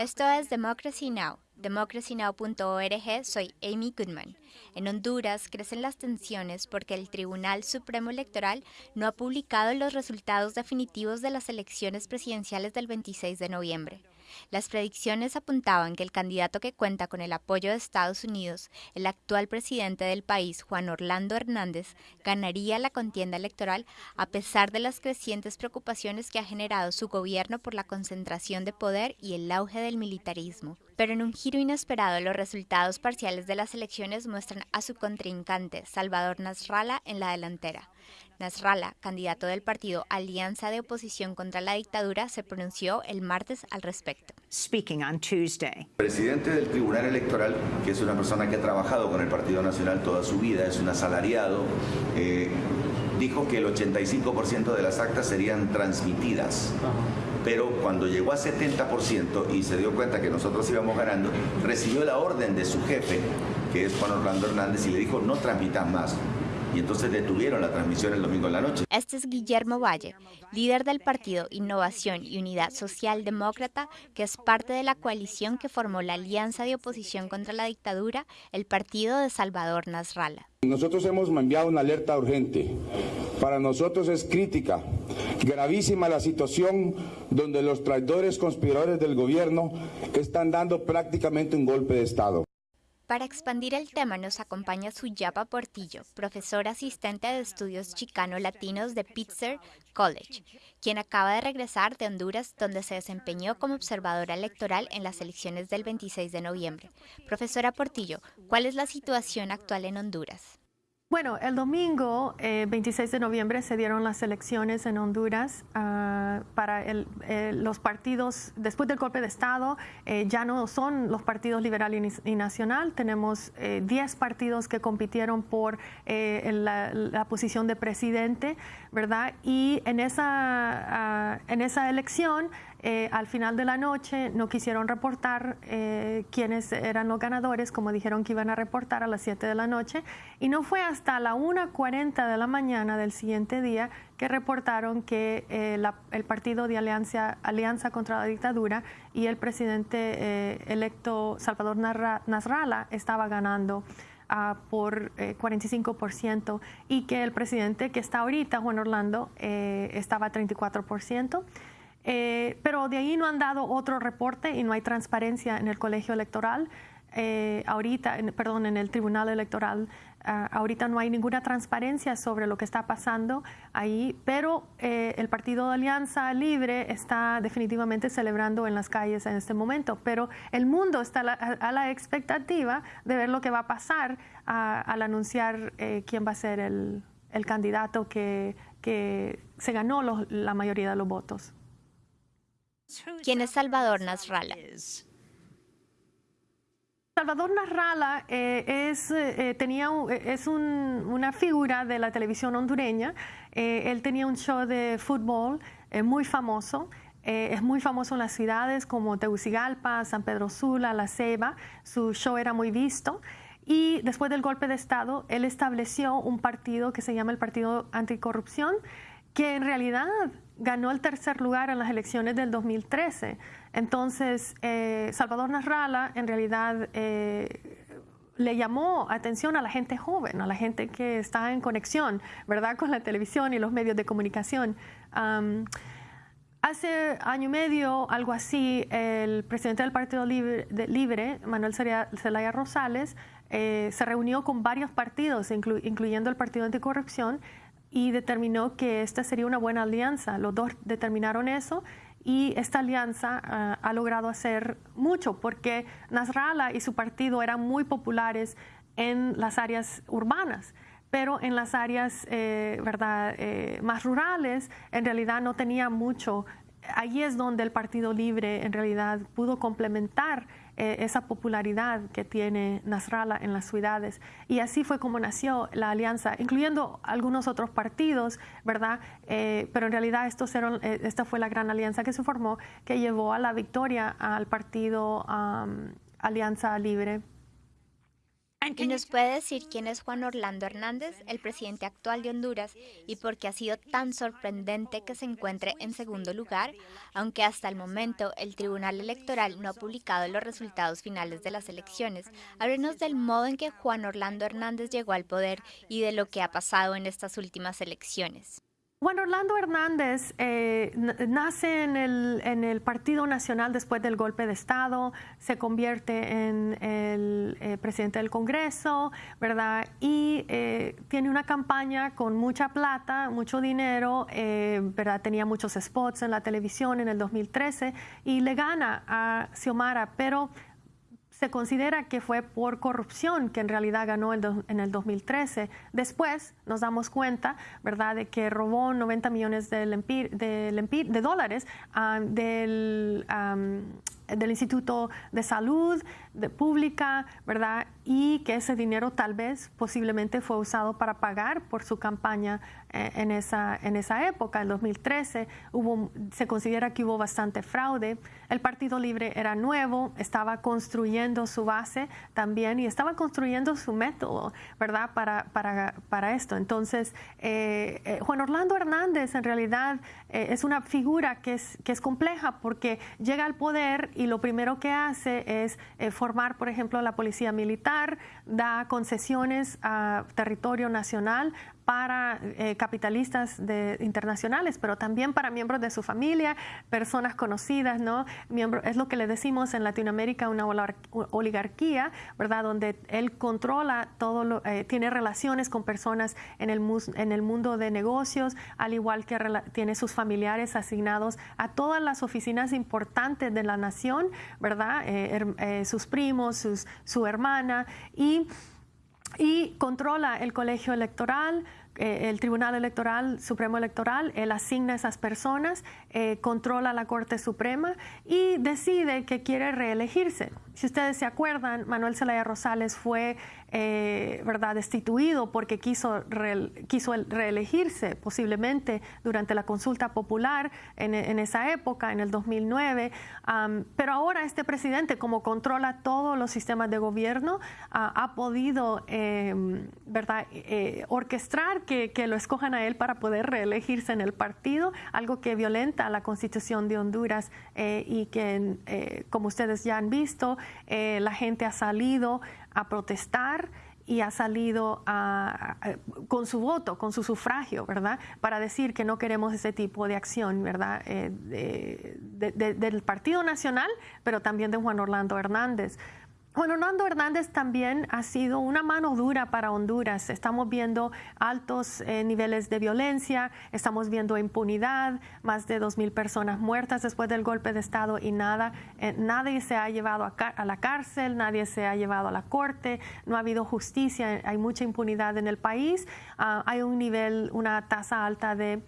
Esto es Democracy Now, democracynow.org. Soy Amy Goodman. En Honduras crecen las tensiones porque el Tribunal Supremo Electoral no ha publicado los resultados definitivos de las elecciones presidenciales del 26 de noviembre. Las predicciones apuntaban que el candidato que cuenta con el apoyo de Estados Unidos, el actual presidente del país, Juan Orlando Hernández, ganaría la contienda electoral a pesar de las crecientes preocupaciones que ha generado su gobierno por la concentración de poder y el auge del militarismo. Pero en un giro inesperado, los resultados parciales de las elecciones muestran a su contrincante, Salvador Nasralla, en la delantera. Nasralla, candidato del partido Alianza de Oposición contra la Dictadura, se pronunció el martes al respecto. Speaking on Presidente del Tribunal Electoral, que es una persona que ha trabajado con el Partido Nacional toda su vida, es un asalariado, eh, dijo que el 85% de las actas serían transmitidas. Pero cuando llegó a 70% y se dio cuenta que nosotros íbamos ganando, recibió la orden de su jefe, que es Juan Orlando Hernández, y le dijo, no transmitan más y entonces detuvieron la transmisión el domingo en la noche. Este es Guillermo Valle, líder del partido Innovación y Unidad Social Demócrata, que es parte de la coalición que formó la Alianza de Oposición contra la Dictadura, el partido de Salvador Nasralla. Nosotros hemos enviado una alerta urgente. Para nosotros es crítica, gravísima la situación donde los traidores conspiradores del gobierno están dando prácticamente un golpe de Estado. Para expandir el tema nos acompaña Suyapa Portillo, profesora asistente de estudios chicano-latinos de Pitzer College, quien acaba de regresar de Honduras donde se desempeñó como observadora electoral en las elecciones del 26 de noviembre. Profesora Portillo, ¿cuál es la situación actual en Honduras? Bueno, el domingo 26 eh, de noviembre se dieron las elecciones en Honduras ah, para eh, los partidos, después del golpe de Estado, eh, ya no son los partidos liberal y, nacional, tenemos 10 partidos que compitieron por la, posición de presidente, ¿verdad? Y en esa, ah, en esa elección eh, al final de la noche no quisieron reportar eh, quiénes eran los ganadores, como dijeron que iban a reportar a las 7 de la noche, y no fue hasta la 1.40 de la mañana del siguiente día que reportaron que eh, el partido de Alianza, Alianza contra la Dictadura y el presidente electo Salvador Nasralla estaba ganando. Ah, por 45% y que el presidente que está ahorita, Juan Orlando, estaba a 34%. Eh, pero de ahí no han dado otro reporte y no hay transparencia en el colegio electoral. Eh, ahorita, perdón, en el tribunal electoral, ah, ahorita no hay ninguna transparencia sobre lo que está pasando ahí, pero eh, el partido de Alianza Libre está definitivamente celebrando en las calles en este momento, pero el mundo está a la, expectativa de ver lo que va a pasar al anunciar quién va a ser el, candidato que, se ganó la mayoría de los votos. ¿Quién es Salvador Nasralla? Salvador Nasralla eh, es, eh, tenía, es una figura de la televisión hondureña. Eh, él tenía un show de fútbol muy famoso. es muy famoso en las ciudades como Tegucigalpa, San Pedro Sula, La Ceiba. Su show era muy visto. Y después del golpe de Estado, él estableció un partido que se llama el Partido Anticorrupción, que en realidad ganó el tercer lugar en las elecciones del 2013. Entonces, eh, Salvador Nasralla en realidad eh, le llamó atención a la gente joven, a la gente que está en conexión, ¿verdad?, con la televisión y los medios de comunicación. hace año y medio, algo así, el presidente del Partido Libre, Manuel Zelaya Rosales, eh, se reunió con varios partidos, incluyendo el Partido Anticorrupción, y determinó que esta sería una buena alianza. Los dos determinaron eso y esta alianza ah, ha logrado hacer mucho porque Nasrallah y su partido eran muy populares en las áreas urbanas pero en las áreas eh, ¿verdad? Eh, más rurales en realidad no tenía mucho. Allí es donde el Partido Libre en realidad pudo complementar eh, esa popularidad que tiene Nasrallah en las ciudades. Y así fue como nació la alianza, incluyendo algunos otros partidos, ¿verdad? Eh, pero en realidad estos eh, esta fue la gran alianza que se formó, que llevó a la victoria al partido Alianza Libre. ¿Y nos puede decir quién es Juan Orlando Hernández, el presidente actual de Honduras, y por qué ha sido tan sorprendente que se encuentre en segundo lugar, aunque hasta el momento el Tribunal Electoral no ha publicado los resultados finales de las elecciones? Háblenos del modo en que Juan Orlando Hernández llegó al poder y de lo que ha pasado en estas últimas elecciones. Juan Orlando Hernández eh, nace en el, Partido Nacional después del golpe de Estado, se convierte en el eh, presidente del Congreso, ¿verdad? Y eh, tiene una campaña con mucha plata, mucho dinero, ¿verdad? Tenía muchos spots en la televisión en el 2013 y le gana a Xiomara, pero se considera que fue por corrupción que en realidad ganó en el 2013. Después nos damos cuenta, ¿verdad?, de que robó 90 millones de, dólares ah, del, del Instituto de Salud de Pública, ¿verdad? Y que ese dinero tal vez posiblemente fue usado para pagar por su campaña eh, en, esa, en esa época, en 2013. Hubo, se considera que hubo bastante fraude. El Partido Libre era nuevo, estaba construyendo su base también y estaba construyendo su método, ¿verdad? Para, para, para esto. Entonces, eh, eh, Juan Orlando Hernández en realidad es una figura que es, que es compleja porque llega al poder y lo primero que hace es formar, por ejemplo, la policía militar, da concesiones a territorio nacional para eh, capitalistas de, internacionales, pero también para miembros de su familia, personas conocidas, ¿no? Miembro, es lo que le decimos en Latinoamérica una oligarquía, ¿verdad? Donde él controla todo, lo, eh, tiene relaciones con personas en el, en el mundo de negocios, al igual que tiene sus familiares asignados a todas las oficinas importantes de la nación, ¿verdad? Eh, sus primos, su hermana y y controla el colegio electoral, eh, el Tribunal Electoral, Supremo Electoral, él asigna esas personas, eh, controla la Corte Suprema y decide que quiere reelegirse. Si ustedes se acuerdan, Manuel Zelaya Rosales fue eh, ¿verdad? destituido porque quiso, quiso reelegirse posiblemente durante la consulta popular en, esa época, en el 2009. pero ahora este presidente, como controla todos los sistemas de gobierno, ha podido em, ¿verdad? Eh, orquestar que, que, lo escojan a él para poder reelegirse en el partido, algo que violenta la constitución de Honduras eh, y que, como ustedes ya han visto, la gente ha salido a protestar y ha salido con su voto, con su sufragio, ¿verdad? Para decir que no queremos ese tipo de acción, ¿verdad? Eh, del Partido Nacional, pero también de Juan Orlando Hernández. Bueno, Orlando Hernández también ha sido una mano dura para Honduras. Estamos viendo altos eh, niveles de violencia, estamos viendo impunidad, más de 2.000 personas muertas después del golpe de Estado y nada, eh, nadie se ha llevado a, la cárcel, nadie se ha llevado a la corte, no ha habido justicia, hay mucha impunidad en el país, ah, hay un nivel, una tasa alta de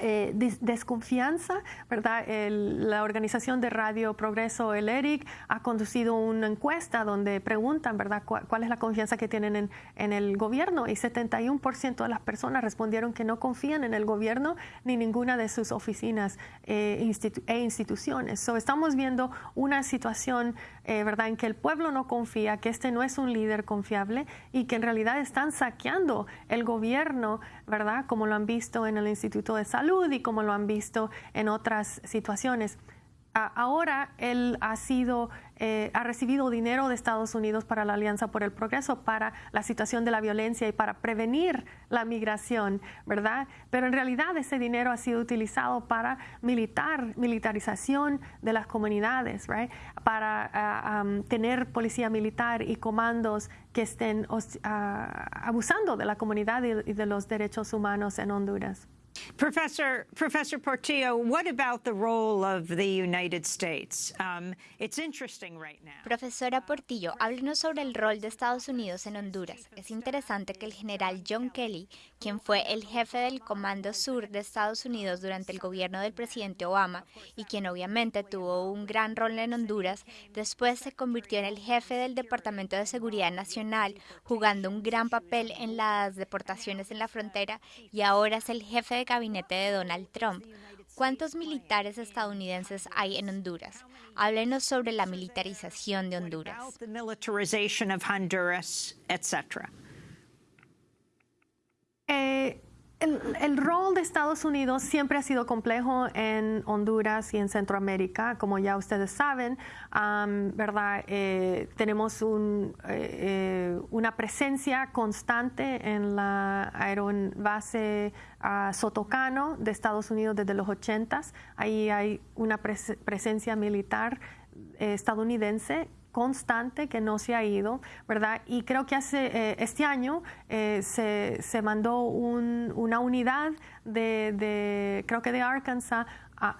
eh, desconfianza, ¿verdad? la organización de Radio Progreso, el ERIC, ha conducido una encuesta donde preguntan, ¿verdad?, cuál, es la confianza que tienen en, el gobierno y 71% de las personas respondieron que no confían en el gobierno ni ninguna de sus oficinas eh, e instituciones. So, estamos viendo una situación, eh, ¿verdad?, en que el pueblo no confía, que este no es un líder confiable y que en realidad están saqueando el gobierno, ¿verdad?, como lo han visto en el Instituto de Salud y como lo han visto en otras situaciones. Ahora él ha sido, eh, ha recibido dinero de Estados Unidos para la Alianza por el Progreso, para la situación de la violencia y para prevenir la migración, ¿verdad? Pero en realidad ese dinero ha sido utilizado para militar, militarización de las comunidades, right? Para ah, tener policía militar y comandos que estén ah, abusando de la comunidad y de los derechos humanos en Honduras. Professor, Professor Portillo, what about the role of the United States? Um, it's interesting right now. Profesora Portillo, háblenos sobre el rol de Estados Unidos en Honduras. Es interesante que el general John Kelly, quien fue el jefe del Comando Sur de Estados Unidos durante el gobierno del presidente Obama y quien obviamente tuvo un gran rol en Honduras, después se convirtió en el jefe del Departamento de Seguridad Nacional, jugando un gran papel en las deportaciones en la frontera y ahora es el jefe de gabinete de Donald Trump. ¿Cuántos militares estadounidenses hay en Honduras? Háblenos sobre la militarización de Honduras. Eh, el, rol de Estados Unidos siempre ha sido complejo en Honduras y en Centroamérica, como ya ustedes saben, ¿verdad? Eh, tenemos un, eh, una presencia constante en la aerobase uh, Sotocano de Estados Unidos desde los 80. Ahí hay una presencia militar estadounidense constante que no se ha ido, ¿verdad? Y creo que hace eh, este año eh, se, se, mandó una unidad de, creo que de Arkansas,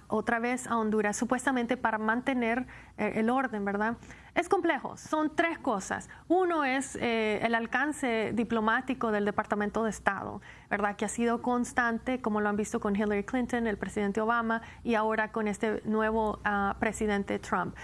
otra vez a Honduras, supuestamente para mantener eh, el orden, ¿verdad? Es complejo, son tres cosas. Uno es el alcance diplomático del Departamento de Estado, ¿verdad? Que ha sido constante, como lo han visto con Hillary Clinton, el presidente Obama y ahora con este nuevo ah, presidente Trump.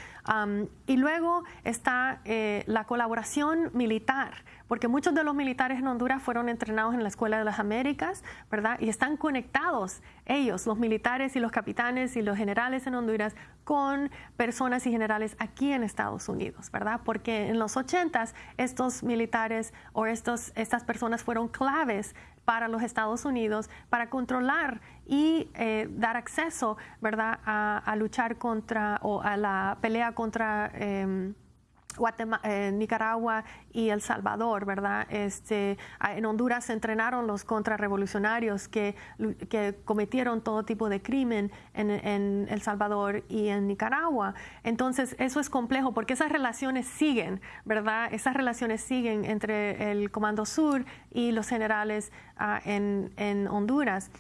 y luego está eh, la colaboración militar porque muchos de los militares en Honduras fueron entrenados en la Escuela de las Américas, ¿verdad? Y están conectados ellos, los militares y los capitanes y los generales en Honduras, con personas y generales aquí en Estados Unidos, ¿verdad? Porque en los 80 estos militares o estos, estas personas fueron claves para los Estados Unidos para controlar y eh, dar acceso, ¿verdad?, a, luchar contra o a la pelea contra... Em, eh, Nicaragua y El Salvador, ¿verdad? Este, en Honduras se entrenaron los contrarrevolucionarios que, que cometieron todo tipo de crimen en, en, El Salvador y en Nicaragua. Entonces, eso es complejo porque esas relaciones siguen, ¿verdad? Esas relaciones siguen entre el Comando Sur y los generales ah, en, en Honduras.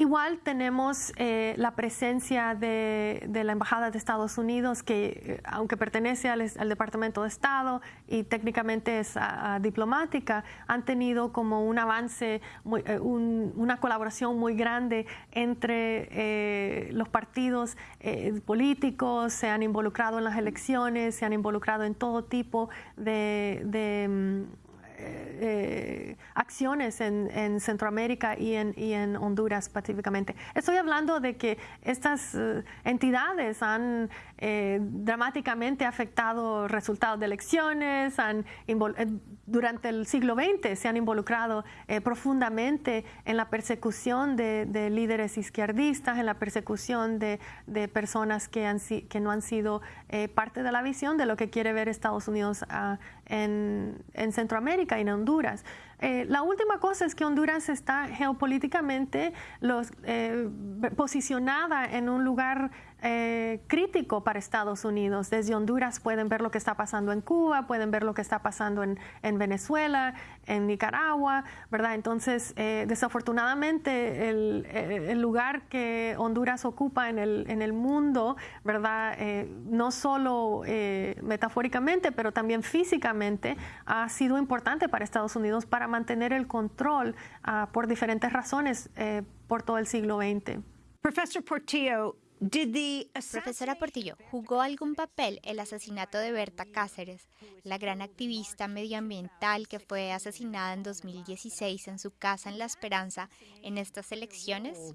Igual tenemos eh, la presencia de, la Embajada de Estados Unidos, que eh, aunque pertenece al, Departamento de Estado y técnicamente es diplomática, han tenido como un avance, eh, una colaboración muy grande entre los partidos políticos, se han involucrado en las elecciones, se han involucrado en todo tipo de mm, eh, acciones en, Centroamérica y en, y en, Honduras específicamente. Estoy hablando de que estas eh, entidades han eh, dramáticamente afectado resultados de elecciones, han durante el siglo XX se han involucrado profundamente en la persecución de, líderes izquierdistas, en la persecución de, personas que, han, que no han sido parte de la visión de lo que quiere ver Estados Unidos ah, en, en Centroamérica y en Honduras. Eh, la última cosa es que Honduras está geopolíticamente los, eh, posicionada en un lugar eh, crítico para Estados Unidos. Desde Honduras pueden ver lo que está pasando en Cuba, pueden ver lo que está pasando en, Venezuela, en Nicaragua, ¿verdad? Entonces, desafortunadamente, el, lugar que Honduras ocupa en el, mundo, ¿verdad? no solo metafóricamente, pero también físicamente, ha sido importante para Estados Unidos para mantener el control uh, por diferentes razones eh, por todo el siglo XX. Profesor Portillo, Profesora Portillo, ¿jugó algún papel el asesinato de Berta Cáceres, la gran activista medioambiental que fue asesinada en 2016 en su casa en La Esperanza en estas elecciones?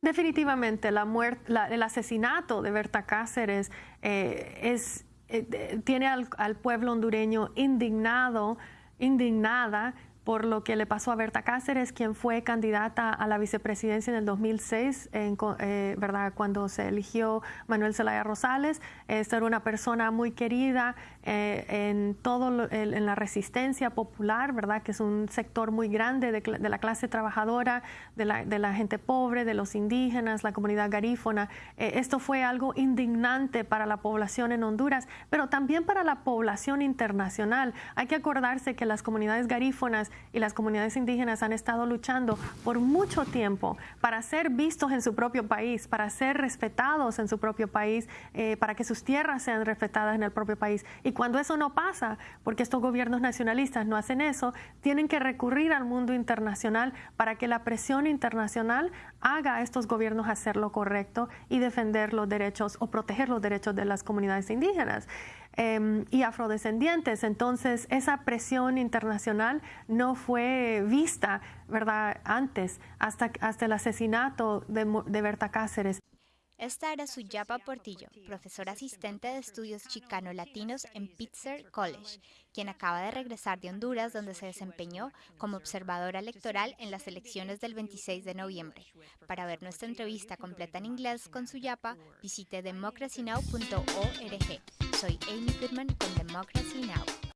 Definitivamente, la muerte, el asesinato de Berta Cáceres eh, es eh, tiene al, al, pueblo hondureño indignado, indignada por lo que le pasó a Berta Cáceres, quien fue candidata a la vicepresidencia en el 2006, en, eh, ¿verdad? cuando se eligió Manuel Zelaya Rosales. Esta era una persona muy querida eh, en todo en la resistencia popular, ¿verdad? que es un sector muy grande de, la clase trabajadora, de la, gente pobre, de los indígenas, la comunidad garífona. Eh, esto fue algo indignante para la población en Honduras, pero también para la población internacional. Hay que acordarse que las comunidades garífonas y las comunidades indígenas han estado luchando por mucho tiempo para ser vistos en su propio país, para ser respetados en su propio país, eh, para que sus tierras sean respetadas en el propio país. Y cuando eso no pasa, porque estos gobiernos nacionalistas no hacen eso, tienen que recurrir al mundo internacional para que la presión internacional haga a estos gobiernos hacer lo correcto y defender los derechos o proteger los derechos de las comunidades indígenas. Em, y afrodescendientes. Entonces, esa presión internacional no fue vista, ¿verdad?, antes, hasta, hasta el asesinato de, Berta Cáceres. Esta era Suyapa Portillo, profesora asistente de estudios chicano-latinos en Pitzer College, quien acaba de regresar de Honduras donde se desempeñó como observadora electoral en las elecciones del 26 de noviembre. Para ver nuestra entrevista completa en inglés con Suyapa, visite democracynow.org. Soy Amy Goodman con Democracy Now!